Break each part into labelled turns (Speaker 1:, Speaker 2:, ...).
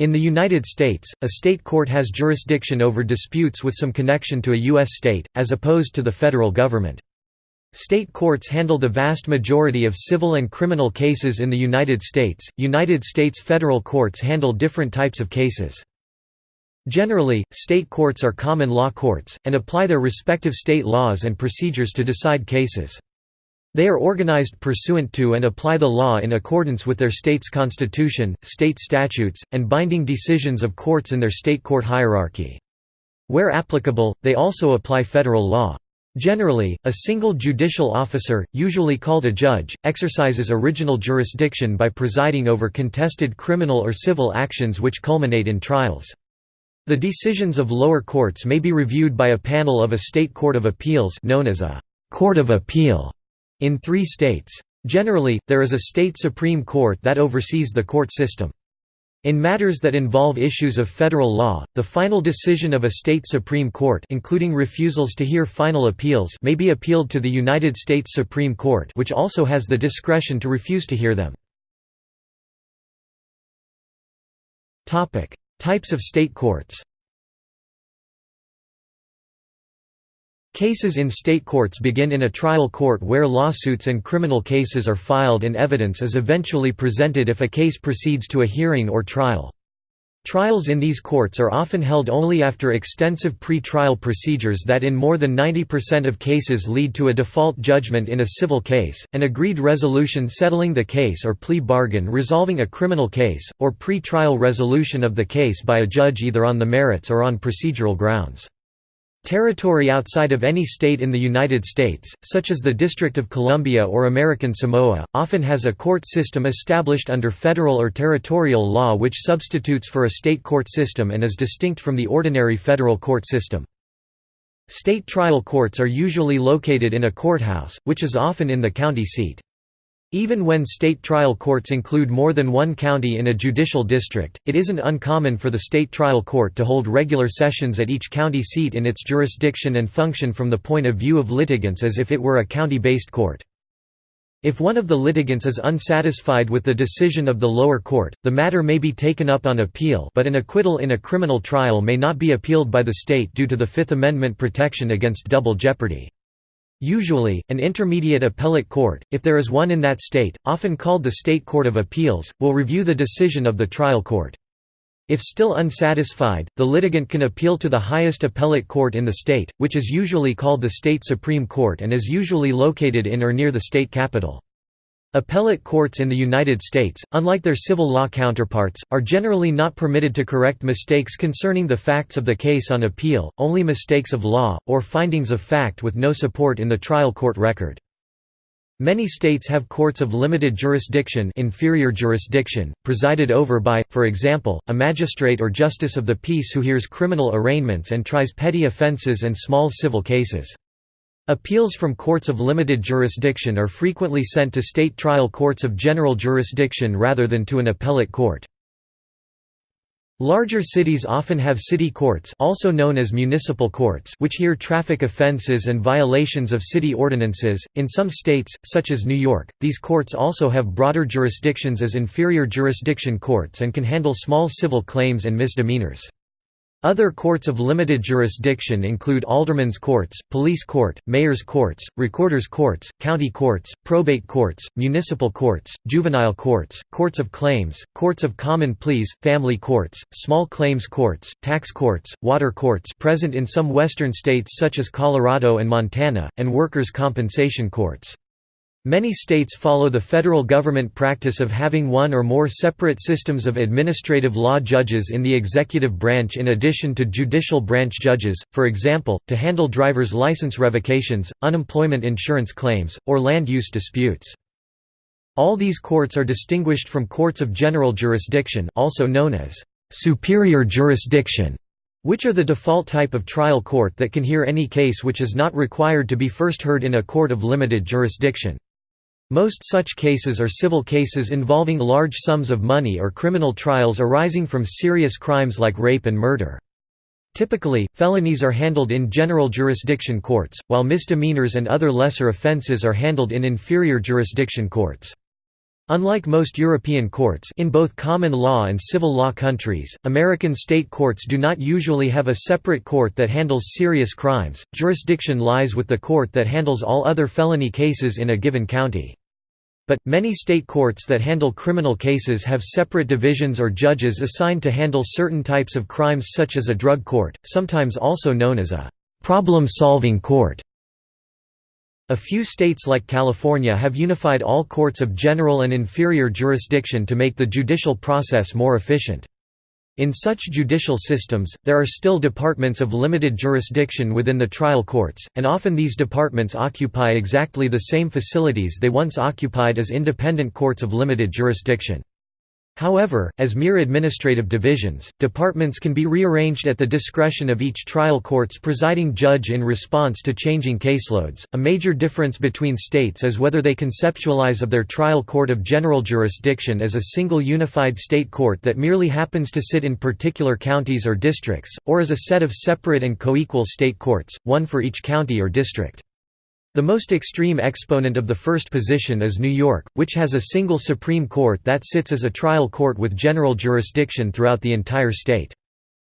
Speaker 1: In the United States, a state court has jurisdiction over disputes with some connection to a U.S. state, as opposed to the federal government. State courts handle the vast majority of civil and criminal cases in the United States. United States federal courts handle different types of cases. Generally, state courts are common law courts, and apply their respective state laws and procedures to decide cases. They are organized pursuant to and apply the law in accordance with their state's constitution, state statutes, and binding decisions of courts in their state court hierarchy. Where applicable, they also apply federal law. Generally, a single judicial officer, usually called a judge, exercises original jurisdiction by presiding over contested criminal or civil actions which culminate in trials. The decisions of lower courts may be reviewed by a panel of a state court of appeals known as a «court of appeal» in three states. Generally, there is a state Supreme Court that oversees the court system. In matters that involve issues of federal law, the final decision of a state Supreme Court including refusals to hear final appeals may be appealed to the United States Supreme Court which also has the discretion to refuse to hear them. Types of state courts Cases in state courts begin in a trial court where lawsuits and criminal cases are filed and evidence is eventually presented if a case proceeds to a hearing or trial. Trials in these courts are often held only after extensive pre-trial procedures that in more than 90% of cases lead to a default judgment in a civil case, an agreed resolution settling the case or plea bargain resolving a criminal case, or pre-trial resolution of the case by a judge either on the merits or on procedural grounds. Territory outside of any state in the United States, such as the District of Columbia or American Samoa, often has a court system established under federal or territorial law which substitutes for a state court system and is distinct from the ordinary federal court system. State trial courts are usually located in a courthouse, which is often in the county seat. Even when state trial courts include more than one county in a judicial district, it isn't uncommon for the state trial court to hold regular sessions at each county seat in its jurisdiction and function from the point of view of litigants as if it were a county-based court. If one of the litigants is unsatisfied with the decision of the lower court, the matter may be taken up on appeal but an acquittal in a criminal trial may not be appealed by the state due to the Fifth Amendment protection against double jeopardy. Usually, an intermediate appellate court, if there is one in that state, often called the State Court of Appeals, will review the decision of the trial court. If still unsatisfied, the litigant can appeal to the highest appellate court in the state, which is usually called the State Supreme Court and is usually located in or near the state capital. Appellate courts in the United States, unlike their civil law counterparts, are generally not permitted to correct mistakes concerning the facts of the case on appeal, only mistakes of law, or findings of fact with no support in the trial court record. Many states have courts of limited jurisdiction inferior jurisdiction, presided over by, for example, a magistrate or justice of the peace who hears criminal arraignments and tries petty offenses and small civil cases. Appeals from courts of limited jurisdiction are frequently sent to state trial courts of general jurisdiction rather than to an appellate court. Larger cities often have city courts also known as municipal courts which hear traffic offenses and violations of city ordinances. In some states, such as New York, these courts also have broader jurisdictions as inferior jurisdiction courts and can handle small civil claims and misdemeanors. Other courts of limited jurisdiction include aldermen's courts, police court, mayor's courts, recorder's courts, county courts, probate courts, municipal courts, juvenile courts, courts of claims, courts of common pleas, family courts, small claims courts, tax courts, water courts present in some western states such as Colorado and Montana, and workers' compensation courts. Many states follow the federal government practice of having one or more separate systems of administrative law judges in the executive branch in addition to judicial branch judges, for example, to handle driver's license revocations, unemployment insurance claims, or land use disputes. All these courts are distinguished from courts of general jurisdiction also known as superior jurisdiction which are the default type of trial court that can hear any case which is not required to be first heard in a court of limited jurisdiction. Most such cases are civil cases involving large sums of money or criminal trials arising from serious crimes like rape and murder. Typically, felonies are handled in general jurisdiction courts, while misdemeanors and other lesser offenses are handled in inferior jurisdiction courts. Unlike most European courts in both common law and civil law countries, American state courts do not usually have a separate court that handles serious crimes, jurisdiction lies with the court that handles all other felony cases in a given county. But, many state courts that handle criminal cases have separate divisions or judges assigned to handle certain types of crimes such as a drug court, sometimes also known as a «problem-solving court». A few states like California have unified all courts of general and inferior jurisdiction to make the judicial process more efficient. In such judicial systems, there are still departments of limited jurisdiction within the trial courts, and often these departments occupy exactly the same facilities they once occupied as independent courts of limited jurisdiction. However, as mere administrative divisions, departments can be rearranged at the discretion of each trial court's presiding judge in response to changing caseloads. A major difference between states is whether they conceptualize of their trial court of general jurisdiction as a single unified state court that merely happens to sit in particular counties or districts, or as a set of separate and coequal state courts, one for each county or district. The most extreme exponent of the first position is New York, which has a single Supreme Court that sits as a trial court with general jurisdiction throughout the entire state.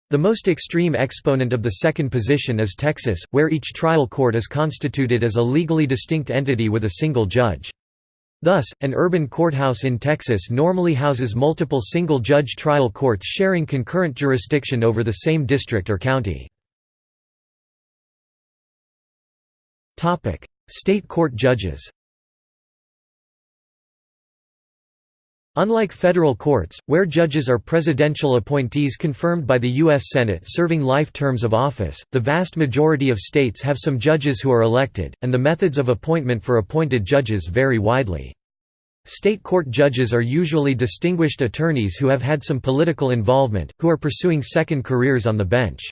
Speaker 1: The most extreme exponent of the second position is Texas, where each trial court is constituted as a legally distinct entity with a single judge. Thus, an urban courthouse in Texas normally houses multiple single-judge trial courts sharing concurrent jurisdiction over the same district or county. State court judges Unlike federal courts, where judges are presidential appointees confirmed by the U.S. Senate serving life terms of office, the vast majority of states have some judges who are elected, and the methods of appointment for appointed judges vary widely. State court judges are usually distinguished attorneys who have had some political involvement, who are pursuing second careers on the bench.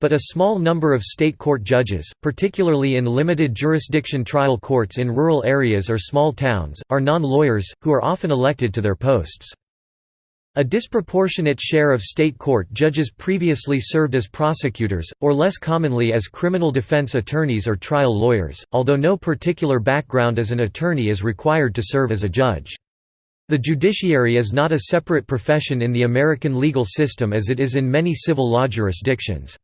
Speaker 1: But a small number of state court judges, particularly in limited jurisdiction trial courts in rural areas or small towns, are non-lawyers, who are often elected to their posts. A disproportionate share of state court judges previously served as prosecutors, or less commonly as criminal defense attorneys or trial lawyers, although no particular background as an attorney is required to serve as a judge. The judiciary is not a separate profession in the American legal system as it is in many civil law jurisdictions.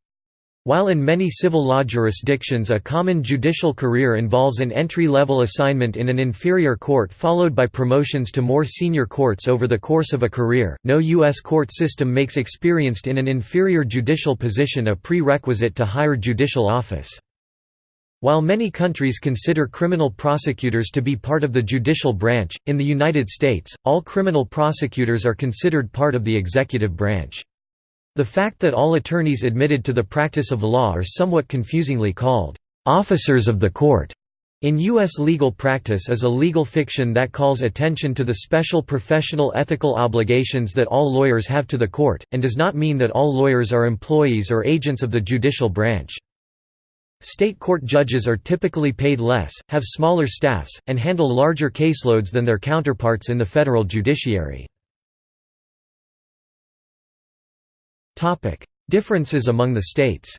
Speaker 1: While in many civil law jurisdictions a common judicial career involves an entry-level assignment in an inferior court followed by promotions to more senior courts over the course of a career, no U.S. court system makes experienced in an inferior judicial position a prerequisite to higher judicial office. While many countries consider criminal prosecutors to be part of the judicial branch, in the United States, all criminal prosecutors are considered part of the executive branch. The fact that all attorneys admitted to the practice of law are somewhat confusingly called, "...officers of the court." In U.S. legal practice is a legal fiction that calls attention to the special professional ethical obligations that all lawyers have to the court, and does not mean that all lawyers are employees or agents of the judicial branch. State court judges are typically paid less, have smaller staffs, and handle larger caseloads than their counterparts in the federal judiciary. Topic: Differences among the states.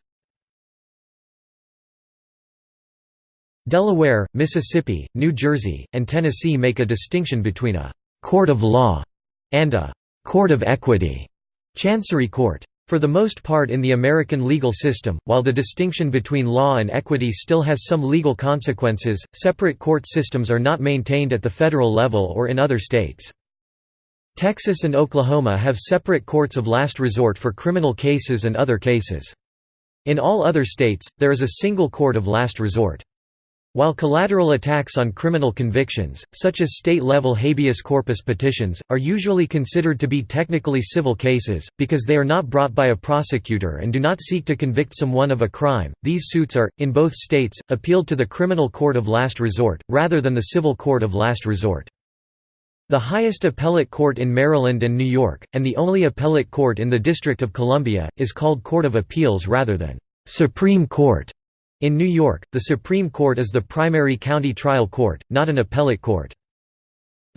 Speaker 1: Delaware, Mississippi, New Jersey, and Tennessee make a distinction between a court of law and a court of equity, chancery court. For the most part in the American legal system, while the distinction between law and equity still has some legal consequences, separate court systems are not maintained at the federal level or in other states. Texas and Oklahoma have separate courts of last resort for criminal cases and other cases. In all other states, there is a single court of last resort. While collateral attacks on criminal convictions, such as state-level habeas corpus petitions, are usually considered to be technically civil cases, because they are not brought by a prosecutor and do not seek to convict someone of a crime, these suits are, in both states, appealed to the criminal court of last resort, rather than the civil court of last resort. The highest appellate court in Maryland and New York, and the only appellate court in the District of Columbia, is called Court of Appeals rather than Supreme Court. In New York, the Supreme Court is the primary county trial court, not an appellate court.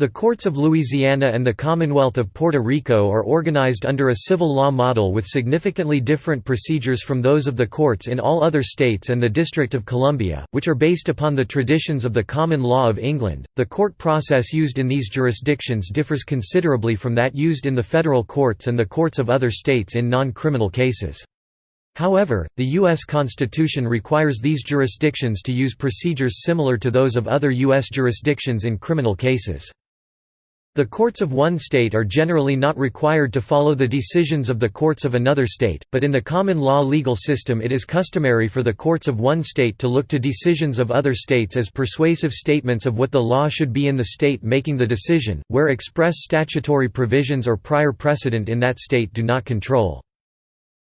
Speaker 1: The courts of Louisiana and the Commonwealth of Puerto Rico are organized under a civil law model with significantly different procedures from those of the courts in all other states and the District of Columbia, which are based upon the traditions of the common law of England. The court process used in these jurisdictions differs considerably from that used in the federal courts and the courts of other states in non-criminal cases. However, the U.S. Constitution requires these jurisdictions to use procedures similar to those of other U.S. jurisdictions in criminal cases. The courts of one state are generally not required to follow the decisions of the courts of another state, but in the common law legal system it is customary for the courts of one state to look to decisions of other states as persuasive statements of what the law should be in the state making the decision, where express statutory provisions or prior precedent in that state do not control.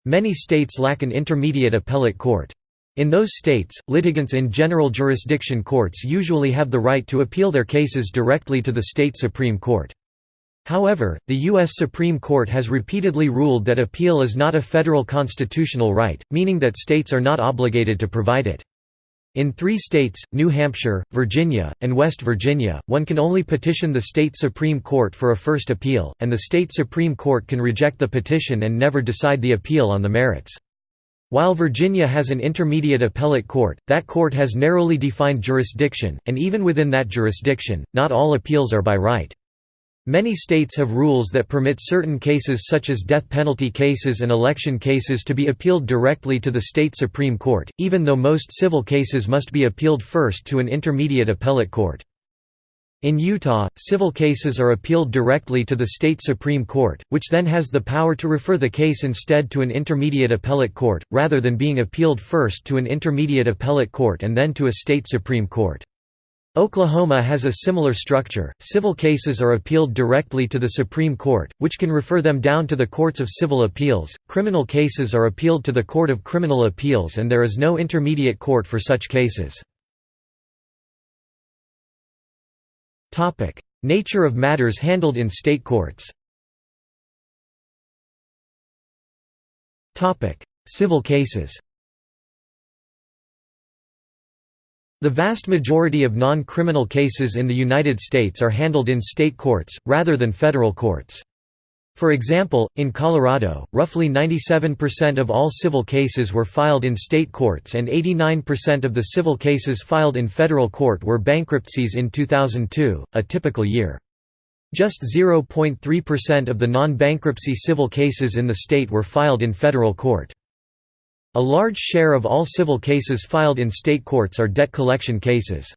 Speaker 1: Many states lack an intermediate appellate court. In those states, litigants in general jurisdiction courts usually have the right to appeal their cases directly to the state Supreme Court. However, the U.S. Supreme Court has repeatedly ruled that appeal is not a federal constitutional right, meaning that states are not obligated to provide it. In three states, New Hampshire, Virginia, and West Virginia, one can only petition the state Supreme Court for a first appeal, and the state Supreme Court can reject the petition and never decide the appeal on the merits. While Virginia has an intermediate appellate court, that court has narrowly defined jurisdiction, and even within that jurisdiction, not all appeals are by right. Many states have rules that permit certain cases such as death penalty cases and election cases to be appealed directly to the state Supreme Court, even though most civil cases must be appealed first to an intermediate appellate court. In Utah, civil cases are appealed directly to the state Supreme Court, which then has the power to refer the case instead to an intermediate appellate court, rather than being appealed first to an intermediate appellate court and then to a state Supreme Court. Oklahoma has a similar structure. Civil cases are appealed directly to the Supreme Court, which can refer them down to the courts of civil appeals. Criminal cases are appealed to the Court of Criminal Appeals and there is no intermediate court for such cases. Topic: Nature of matters handled in state courts. Topic: Civil cases. The vast majority of non-criminal cases in the United States are handled in state courts, rather than federal courts. For example, in Colorado, roughly 97% of all civil cases were filed in state courts and 89% of the civil cases filed in federal court were bankruptcies in 2002, a typical year. Just 0.3% of the non-bankruptcy civil cases in the state were filed in federal court. A large share of all civil cases filed in state courts are debt collection cases.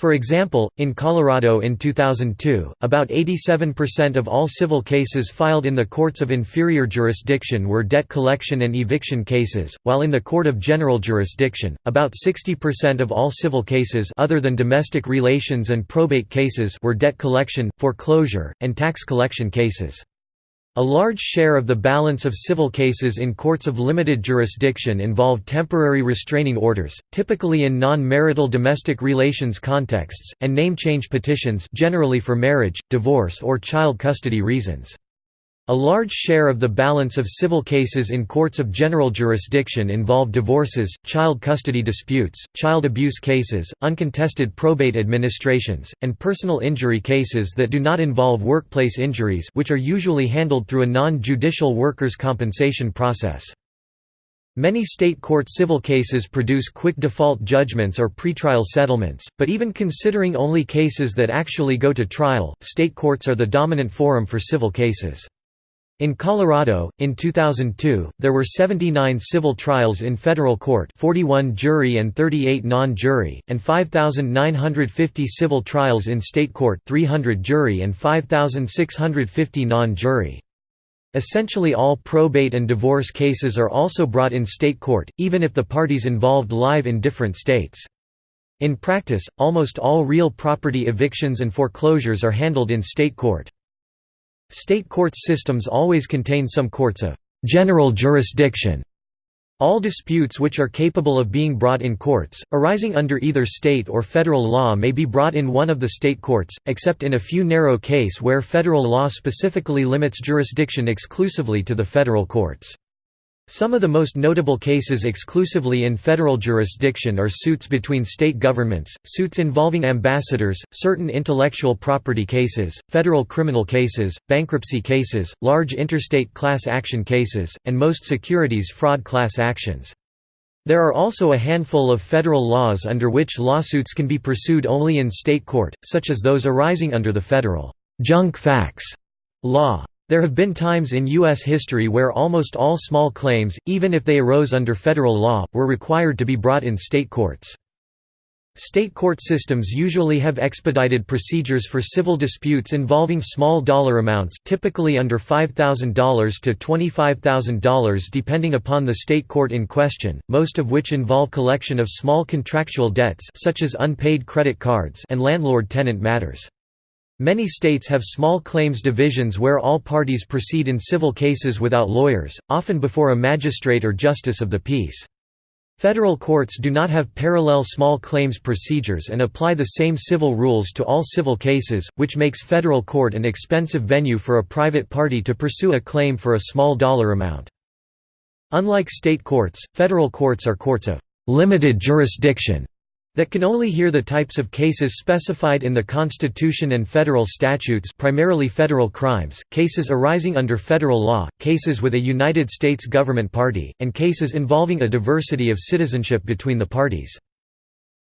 Speaker 1: For example, in Colorado in 2002, about 87% of all civil cases filed in the courts of inferior jurisdiction were debt collection and eviction cases, while in the Court of General Jurisdiction, about 60% of all civil cases other than domestic relations and probate cases were debt collection, foreclosure, and tax collection cases. A large share of the balance of civil cases in courts of limited jurisdiction involve temporary restraining orders, typically in non-marital domestic relations contexts, and name change petitions generally for marriage, divorce or child custody reasons. A large share of the balance of civil cases in courts of general jurisdiction involve divorces, child custody disputes, child abuse cases, uncontested probate administrations, and personal injury cases that do not involve workplace injuries which are usually handled through a non-judicial workers' compensation process. Many state court civil cases produce quick default judgments or pretrial settlements, but even considering only cases that actually go to trial, state courts are the dominant forum for civil cases. In Colorado, in 2002, there were 79 civil trials in federal court 41 jury and 38 non-jury, and 5,950 civil trials in state court 300 jury and 5,650 non-jury. Essentially all probate and divorce cases are also brought in state court, even if the parties involved live in different states. In practice, almost all real property evictions and foreclosures are handled in state court. State courts systems always contain some courts of general jurisdiction. All disputes which are capable of being brought in courts, arising under either state or federal law may be brought in one of the state courts, except in a few narrow case where federal law specifically limits jurisdiction exclusively to the federal courts. Some of the most notable cases exclusively in federal jurisdiction are suits between state governments, suits involving ambassadors, certain intellectual property cases, federal criminal cases, bankruptcy cases, large interstate class action cases, and most securities fraud class actions. There are also a handful of federal laws under which lawsuits can be pursued only in state court, such as those arising under the federal junk fax law. There have been times in U.S. history where almost all small claims, even if they arose under federal law, were required to be brought in state courts. State court systems usually have expedited procedures for civil disputes involving small dollar amounts typically under $5,000 to $25,000 depending upon the state court in question, most of which involve collection of small contractual debts such as unpaid credit cards and landlord-tenant matters. Many states have small claims divisions where all parties proceed in civil cases without lawyers, often before a magistrate or justice of the peace. Federal courts do not have parallel small claims procedures and apply the same civil rules to all civil cases, which makes federal court an expensive venue for a private party to pursue a claim for a small dollar amount. Unlike state courts, federal courts are courts of limited jurisdiction that can only hear the types of cases specified in the Constitution and federal statutes primarily federal crimes, cases arising under federal law, cases with a United States government party, and cases involving a diversity of citizenship between the parties.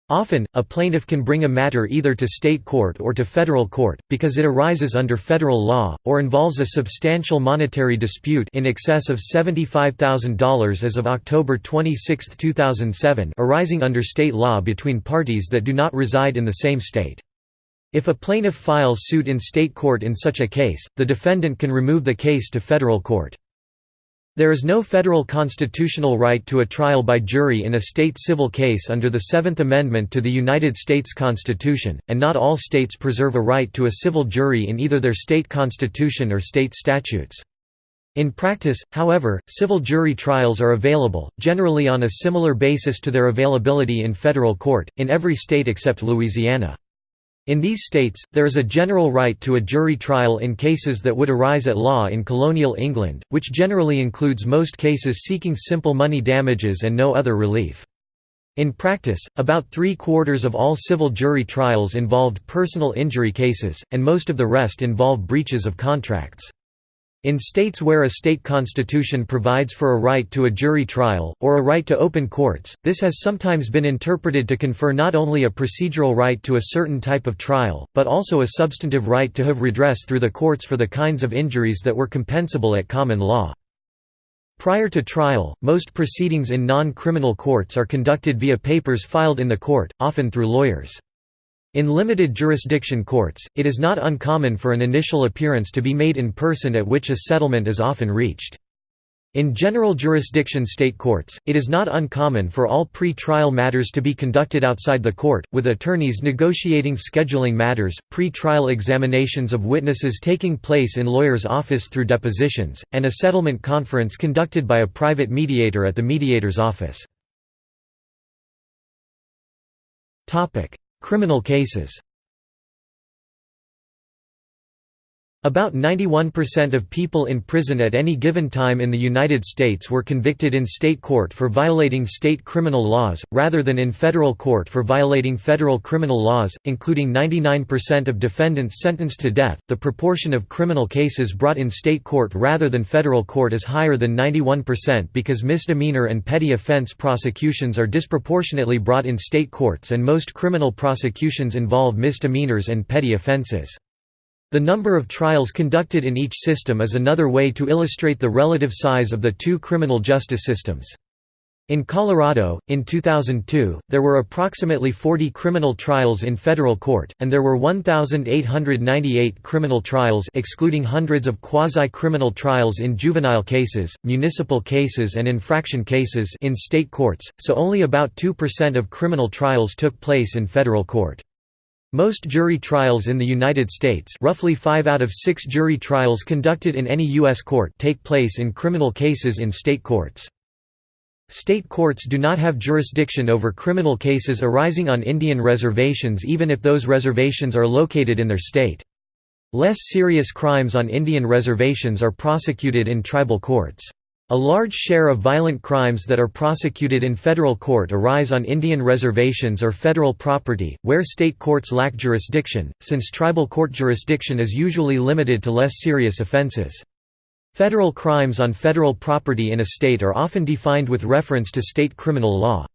Speaker 1: Often, a plaintiff can bring a matter either to state court or to federal court, because it arises under federal law, or involves a substantial monetary dispute in excess of $75,000 as of October 26, 2007 arising under state law between parties that do not reside in the same state. If a plaintiff files suit in state court in such a case, the defendant can remove the case to federal court. There is no federal constitutional right to a trial by jury in a state civil case under the Seventh Amendment to the United States Constitution, and not all states preserve a right to a civil jury in either their state constitution or state statutes. In practice, however, civil jury trials are available, generally on a similar basis to their availability in federal court, in every state except Louisiana. In these states, there is a general right to a jury trial in cases that would arise at law in colonial England, which generally includes most cases seeking simple money damages and no other relief. In practice, about three-quarters of all civil jury trials involved personal injury cases, and most of the rest involve breaches of contracts. In states where a state constitution provides for a right to a jury trial, or a right to open courts, this has sometimes been interpreted to confer not only a procedural right to a certain type of trial, but also a substantive right to have redress through the courts for the kinds of injuries that were compensable at common law. Prior to trial, most proceedings in non-criminal courts are conducted via papers filed in the court, often through lawyers. In limited jurisdiction courts, it is not uncommon for an initial appearance to be made in person at which a settlement is often reached. In general jurisdiction state courts, it is not uncommon for all pre-trial matters to be conducted outside the court, with attorneys negotiating scheduling matters, pre-trial examinations of witnesses taking place in lawyer's office through depositions, and a settlement conference conducted by a private mediator at the mediator's office. Criminal cases About 91% of people in prison at any given time in the United States were convicted in state court for violating state criminal laws, rather than in federal court for violating federal criminal laws, including 99% of defendants sentenced to death. The proportion of criminal cases brought in state court rather than federal court is higher than 91% because misdemeanor and petty offense prosecutions are disproportionately brought in state courts and most criminal prosecutions involve misdemeanors and petty offenses. The number of trials conducted in each system is another way to illustrate the relative size of the two criminal justice systems. In Colorado, in 2002, there were approximately 40 criminal trials in federal court, and there were 1,898 criminal trials excluding hundreds of quasi-criminal trials in juvenile cases, municipal cases and infraction cases in state courts, so only about 2% of criminal trials took place in federal court. Most jury trials in the United States roughly 5 out of 6 jury trials conducted in any U.S. court take place in criminal cases in state courts. State courts do not have jurisdiction over criminal cases arising on Indian reservations even if those reservations are located in their state. Less serious crimes on Indian reservations are prosecuted in tribal courts. A large share of violent crimes that are prosecuted in federal court arise on Indian reservations or federal property, where state courts lack jurisdiction, since tribal court jurisdiction is usually limited to less serious offenses. Federal crimes on federal property in a state are often defined with reference to state criminal law.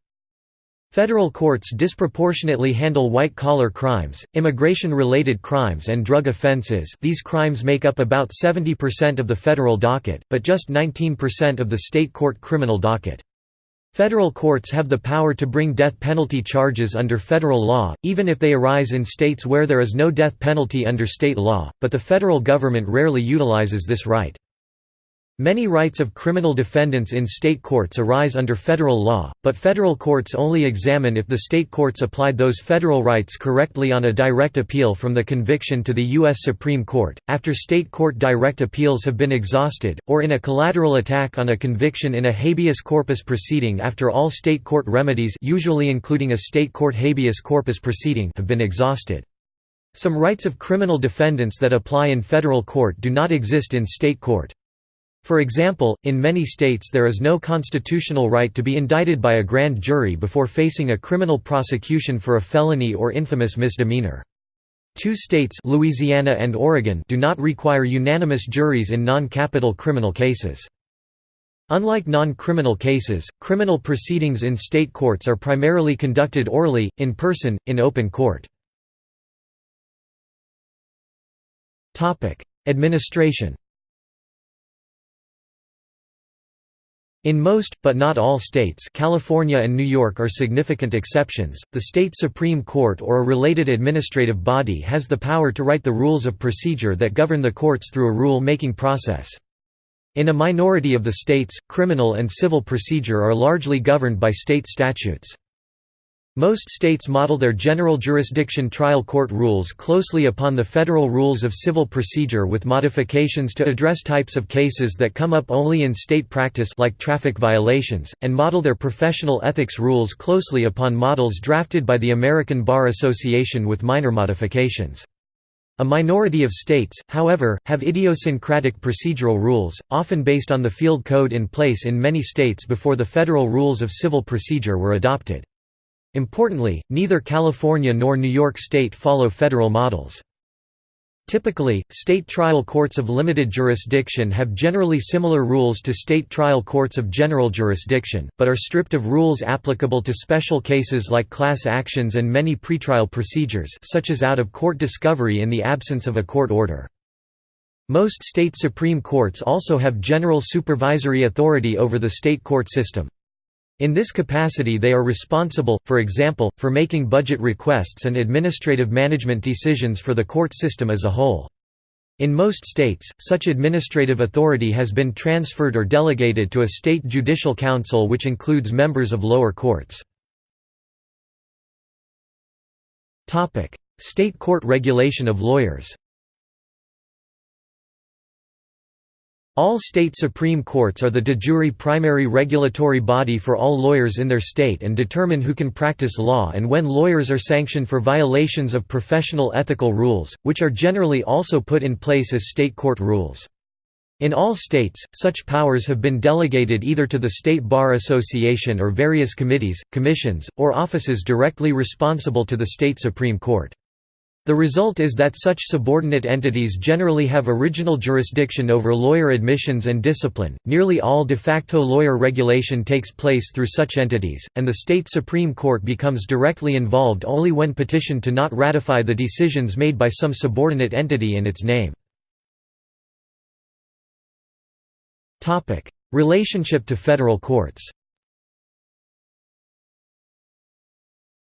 Speaker 1: Federal courts disproportionately handle white-collar crimes, immigration-related crimes and drug offenses these crimes make up about 70% of the federal docket, but just 19% of the state court criminal docket. Federal courts have the power to bring death penalty charges under federal law, even if they arise in states where there is no death penalty under state law, but the federal government rarely utilizes this right. Many rights of criminal defendants in state courts arise under federal law, but federal courts only examine if the state courts applied those federal rights correctly on a direct appeal from the conviction to the U.S. Supreme Court, after state court direct appeals have been exhausted, or in a collateral attack on a conviction in a habeas corpus proceeding after all state court remedies usually including a state court habeas corpus proceeding have been exhausted. Some rights of criminal defendants that apply in federal court do not exist in state court. For example, in many states there is no constitutional right to be indicted by a grand jury before facing a criminal prosecution for a felony or infamous misdemeanor. Two states Louisiana and Oregon do not require unanimous juries in non-capital criminal cases. Unlike non-criminal cases, criminal proceedings in state courts are primarily conducted orally, in person, in open court. Administration In most, but not all states California and New York are significant exceptions, the state Supreme Court or a related administrative body has the power to write the rules of procedure that govern the courts through a rule-making process. In a minority of the states, criminal and civil procedure are largely governed by state statutes. Most states model their general jurisdiction trial court rules closely upon the federal rules of civil procedure with modifications to address types of cases that come up only in state practice like traffic violations, and model their professional ethics rules closely upon models drafted by the American Bar Association with minor modifications. A minority of states, however, have idiosyncratic procedural rules, often based on the field code in place in many states before the federal rules of civil procedure were adopted. Importantly, neither California nor New York State follow federal models. Typically, state trial courts of limited jurisdiction have generally similar rules to state trial courts of general jurisdiction, but are stripped of rules applicable to special cases like class actions and many pretrial procedures such as out-of-court discovery in the absence of a court order. Most state supreme courts also have general supervisory authority over the state court system. In this capacity they are responsible, for example, for making budget requests and administrative management decisions for the court system as a whole. In most states, such administrative authority has been transferred or delegated to a state judicial council which includes members of lower courts. State court regulation of lawyers All state supreme courts are the de jure primary regulatory body for all lawyers in their state and determine who can practice law and when lawyers are sanctioned for violations of professional ethical rules, which are generally also put in place as state court rules. In all states, such powers have been delegated either to the State Bar Association or various committees, commissions, or offices directly responsible to the state Supreme Court. The result is that such subordinate entities generally have original jurisdiction over lawyer admissions and discipline. Nearly all de facto lawyer regulation takes place through such entities, and the state Supreme Court becomes directly involved only when petitioned to not ratify the decisions made by some subordinate entity in its name. Relationship to federal courts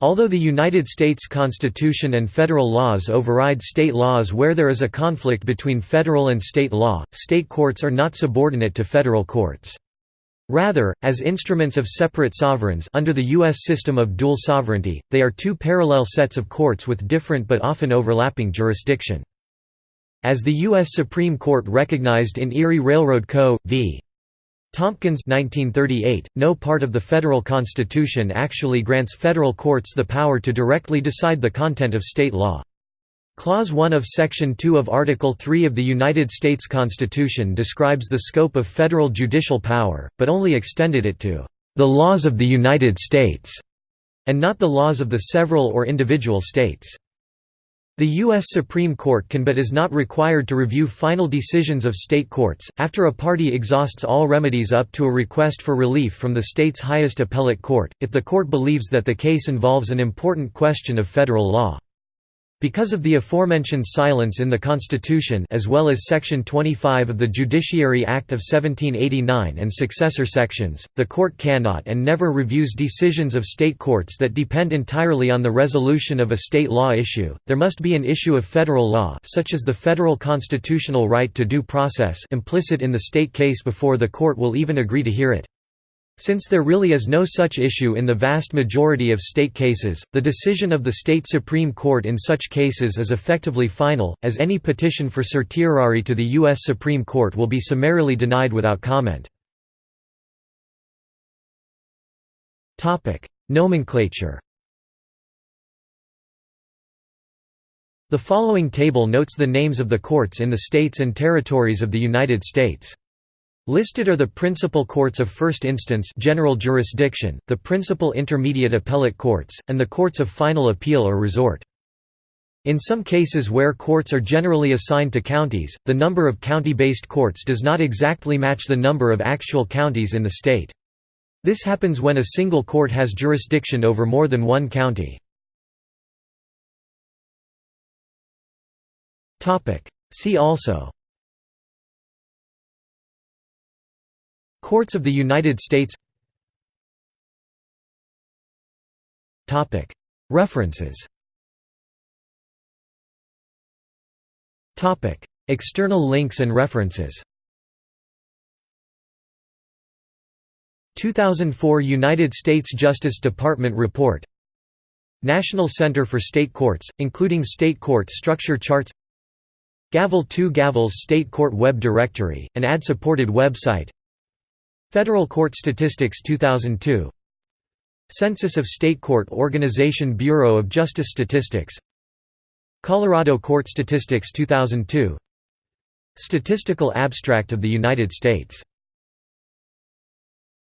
Speaker 1: Although the United States Constitution and federal laws override state laws where there is a conflict between federal and state law, state courts are not subordinate to federal courts. Rather, as instruments of separate sovereigns under the U.S. system of dual sovereignty, they are two parallel sets of courts with different but often overlapping jurisdiction. As the U.S. Supreme Court recognized in Erie Railroad Co. v. Tompkins 1938, no part of the federal constitution actually grants federal courts the power to directly decide the content of state law. Clause 1 of Section 2 of Article 3 of the United States Constitution describes the scope of federal judicial power, but only extended it to the laws of the United States, and not the laws of the several or individual states. The U.S. Supreme Court can but is not required to review final decisions of state courts, after a party exhausts all remedies up to a request for relief from the state's highest appellate court, if the court believes that the case involves an important question of federal law. Because of the aforementioned silence in the Constitution as well as Section 25 of the Judiciary Act of 1789 and successor sections, the court cannot and never reviews decisions of state courts that depend entirely on the resolution of a state law issue. There must be an issue of federal law such as the federal constitutional right to due process implicit in the state case before the court will even agree to hear it. Since there really is no such issue in the vast majority of state cases, the decision of the state Supreme Court in such cases is effectively final, as any petition for certiorari to the U.S. Supreme Court will be summarily denied without comment. Nomenclature The following table notes the names of the courts in the states and territories of the United States. Listed are the principal courts of first instance general jurisdiction, the principal intermediate appellate courts, and the courts of final appeal or resort. In some cases where courts are generally assigned to counties, the number of county-based courts does not exactly match the number of actual counties in the state. This happens when a single court has jurisdiction over more than one county. See also Courts of the United States References External links and references 2004 United States Justice Department report National Center for State Courts, including state court structure charts Gavel 2 Gavel's State Court Web Directory, an ad-supported website Federal Court Statistics 2002 Census of State Court Organization Bureau of Justice Statistics. Colorado Court Statistics 2002 Statistical Abstract of the United States